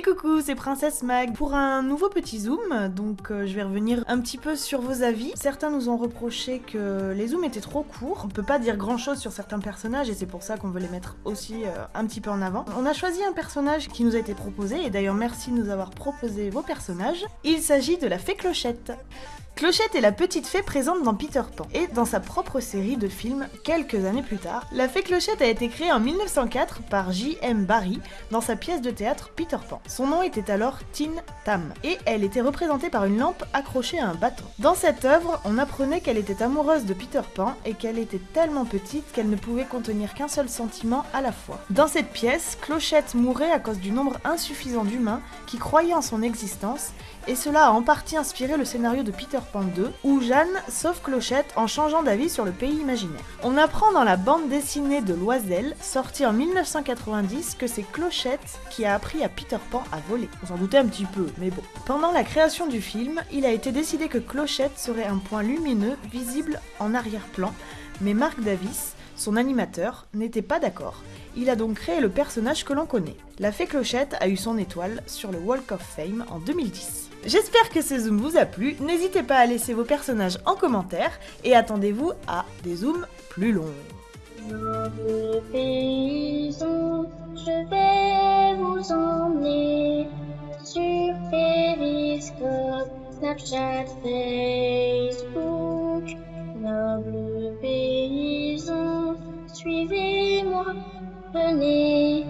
Et coucou, c'est Princesse Mag pour un nouveau petit zoom. Donc euh, je vais revenir un petit peu sur vos avis. Certains nous ont reproché que les zooms étaient trop courts. On peut pas dire grand chose sur certains personnages et c'est pour ça qu'on veut les mettre aussi euh, un petit peu en avant. On a choisi un personnage qui nous a été proposé et d'ailleurs merci de nous avoir proposé vos personnages. Il s'agit de la fée Clochette. Clochette est la petite fée présente dans Peter Pan et dans sa propre série de films quelques années plus tard. La fée Clochette a été créée en 1904 par J.M. Barrie dans sa pièce de théâtre Peter Pan. Son nom était alors Tin Tam et elle était représentée par une lampe accrochée à un bâton. Dans cette œuvre, on apprenait qu'elle était amoureuse de Peter Pan et qu'elle était tellement petite qu'elle ne pouvait contenir qu'un seul sentiment à la fois. Dans cette pièce, Clochette mourait à cause du nombre insuffisant d'humains qui croyaient en son existence et cela a en partie inspiré le scénario de Peter Pan 2, où Jeanne sauve Clochette en changeant d'avis sur le pays imaginaire. On apprend dans la bande dessinée de Loisel, sortie en 1990, que c'est Clochette qui a appris à Peter Pan à voler. On s'en doutait un petit peu, mais bon. Pendant la création du film, il a été décidé que Clochette serait un point lumineux visible en arrière-plan, mais Marc Davis, son animateur, n'était pas d'accord. Il a donc créé le personnage que l'on connaît. La fée Clochette a eu son étoile sur le Walk of Fame en 2010. J'espère que ce zoom vous a plu, n'hésitez pas à laisser vos personnages en commentaire et attendez-vous à des zooms plus longs. Je Snapchat, Facebook. Noble paysan, suivez-moi, venez.